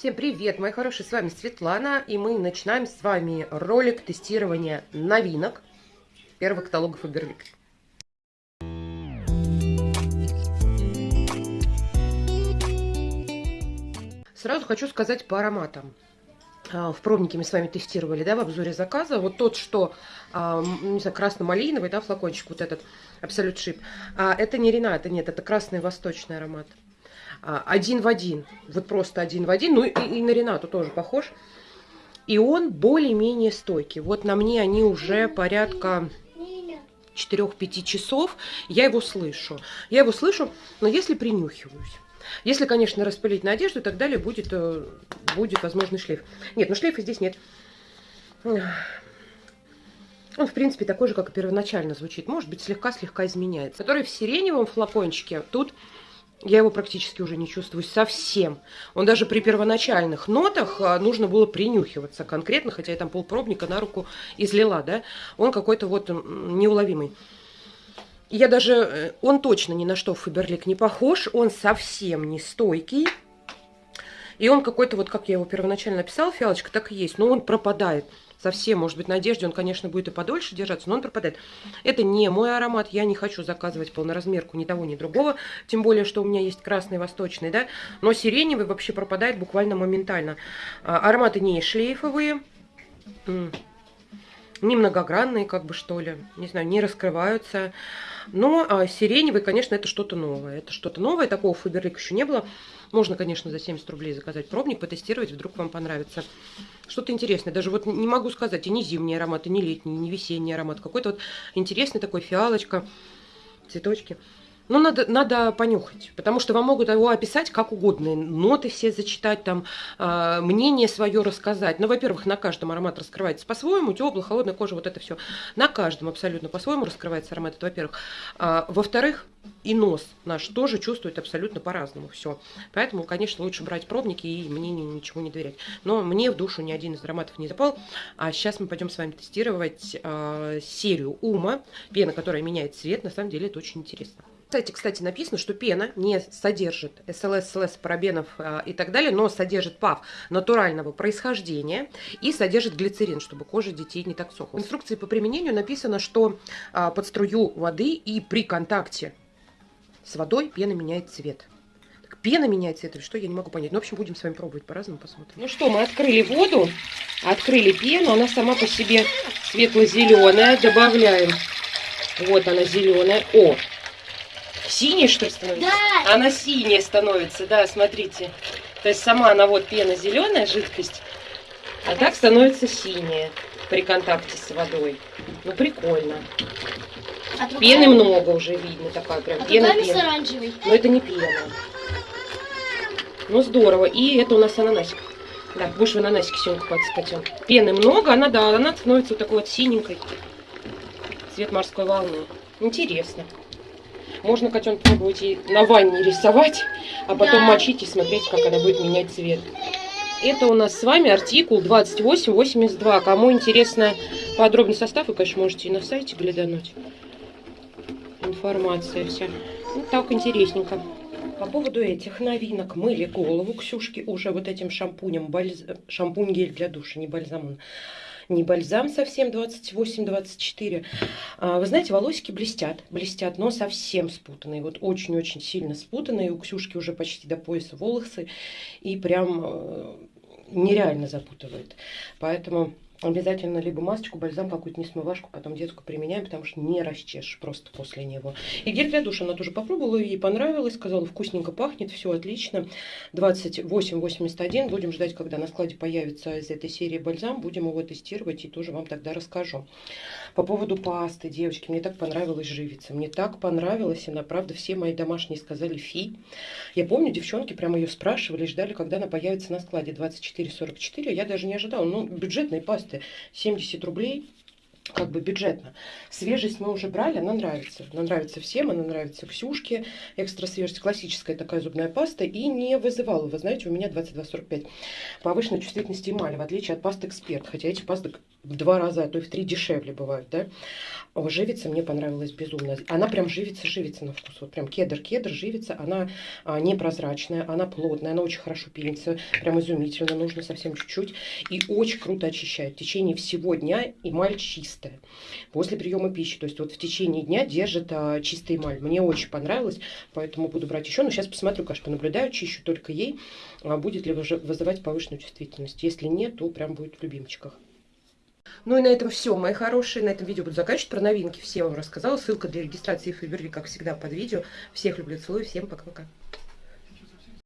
Всем привет, мои хорошие, с вами Светлана, и мы начинаем с вами ролик тестирования новинок первого каталога Faberlic. Сразу хочу сказать по ароматам. А, в пробнике мы с вами тестировали, да, в обзоре заказа. Вот тот, что, а, не знаю, красно-малиновый, да, флакончик вот этот, Абсолют Шип. Это не Рената, нет, это красный восточный аромат. А, один в один, вот просто один в один, ну и, и на Ренату тоже похож. И он более-менее стойкий. Вот на мне они уже порядка 4-5 часов, я его слышу. Я его слышу, но если принюхиваюсь. Если, конечно, распылить на одежду и так далее, будет, э, будет возможный шлейф. Нет, ну шлейфа здесь нет. Он, в принципе, такой же, как и первоначально звучит. Может быть, слегка-слегка изменяется. Который в сиреневом флакончике, тут я его практически уже не чувствую совсем. Он даже при первоначальных нотах а, нужно было принюхиваться конкретно, хотя я там полпробника на руку излила, да, он какой-то вот неуловимый. Я даже, э, он точно ни на что Фаберлик не похож, он совсем не стойкий. И он какой-то, вот как я его первоначально написала, фиалочка, так и есть, но он пропадает совсем, может быть, на одежде он, конечно, будет и подольше держаться, но он пропадает. Это не мой аромат, я не хочу заказывать полноразмерку ни того, ни другого, тем более, что у меня есть красный, восточный, да, но сиреневый вообще пропадает буквально моментально. А, ароматы не шлейфовые, не многогранные, как бы, что ли, не знаю, не раскрываются. Но а, сиреневый, конечно, это что-то новое. Это что-то новое, такого Фаберлик еще не было. Можно, конечно, за 70 рублей заказать пробник, потестировать, вдруг вам понравится. Что-то интересное. Даже вот не могу сказать, и не зимний аромат, и не летний, и не весенний аромат. Какой-то вот интересный такой фиалочка, цветочки. Ну, надо, надо понюхать, потому что вам могут его описать как угодно. Ноты все зачитать, там, э, мнение свое рассказать. Ну, во-первых, на каждом аромат раскрывается по-своему. Теплая, холодная кожа, вот это все. На каждом абсолютно по-своему раскрывается аромат, это во-первых. А, во-вторых, и нос наш тоже чувствует абсолютно по-разному все. Поэтому, конечно, лучше брать пробники и мнению ничего не доверять. Но мне в душу ни один из ароматов не запал. А сейчас мы пойдем с вами тестировать э, серию Ума. Пена, которая меняет цвет. На самом деле это очень интересно. Кстати, кстати, написано, что пена не содержит СЛС, СЛС, парабенов э, и так далее, но содержит ПАВ натурального происхождения и содержит глицерин, чтобы кожа детей не так сохла. В инструкции по применению написано, что э, под струю воды и при контакте с водой пена меняет цвет. Так, пена меняет цвет или что, я не могу понять. Ну, в общем, будем с вами пробовать по-разному, посмотрим. Ну что, мы открыли воду, открыли пену, она сама по себе светло-зеленая, добавляем. Вот она зеленая. О, Синяя, что ли, становится? Да. Она синяя становится, да, смотрите. То есть сама она вот пена зеленая, жидкость, а так становится синяя при контакте с водой. Ну, прикольно. А Пены много уже видно, такая прям а пена, пена. оранжевый. Но это не пена. Ну, здорово. И это у нас ананасик. Да, будешь в ананасике сегодня купаться, котен. Пены много, она, да, она становится вот такой вот синенькой. Цвет морской волны. Интересно. Можно котенок пробовать и на ванне рисовать, а потом да. мочить и смотреть, как она будет менять цвет. Это у нас с вами артикул 2882. Кому интересно подробный состав, вы, конечно, можете и на сайте глянуть. Информация вся. Ну, так интересненько. По поводу этих новинок мыли голову Ксюшки уже вот этим шампунем, бальз... шампунь-гель для душа, не бальзам не бальзам совсем 28-24. А, вы знаете, волосики блестят, блестят, но совсем спутанные, вот очень-очень сильно спутанные. У Ксюшки уже почти до пояса волосы и прям э, нереально запутывает. Поэтому обязательно либо масочку, бальзам, какую-то несмывашку, потом детскую применяем, потому что не расчешешь просто после него. И гель для душа она тоже попробовала, ей понравилось, сказала, вкусненько пахнет, все отлично. 28,81, будем ждать, когда на складе появится из этой серии бальзам, будем его тестировать и тоже вам тогда расскажу. По поводу пасты, девочки, мне так понравилась живица, мне так понравилась, она, правда, все мои домашние сказали фи. Я помню, девчонки прямо ее спрашивали, ждали, когда она появится на складе 24,44, я даже не ожидала, ну, бюджетные пасты 70 рублей, как бы бюджетно. Свежесть мы уже брали, она нравится. Она нравится всем, она нравится Ксюшке. Экстра свежесть, классическая такая зубная паста. И не вызывала, вы знаете, у меня 22,45 повышенной чувствительности эмали, в отличие от пасты Эксперт. Хотя эти пасты в два раза, а то и в три дешевле бывают, да. О, живица мне понравилась безумно. Она прям живица-живица на вкус. Вот прям кедр-кедр, живица. Она а, непрозрачная, она плотная, она очень хорошо пенится. Прям изумительно, нужно совсем чуть-чуть. И очень круто очищает. В течение всего дня эмаль чистая. После приема пищи. То есть вот в течение дня держит а, чистый эмаль. Мне очень понравилось, поэтому буду брать еще. Но сейчас посмотрю, конечно, понаблюдаю, чищу только ей. А будет ли вызывать повышенную чувствительность. Если нет, то прям будет в любимчиках. Ну и на этом все, мои хорошие. На этом видео буду заканчивать. Про новинки все вам рассказала. Ссылка для регистрации Фейберли, как всегда, под видео. Всех люблю, целую. Всем пока-пока.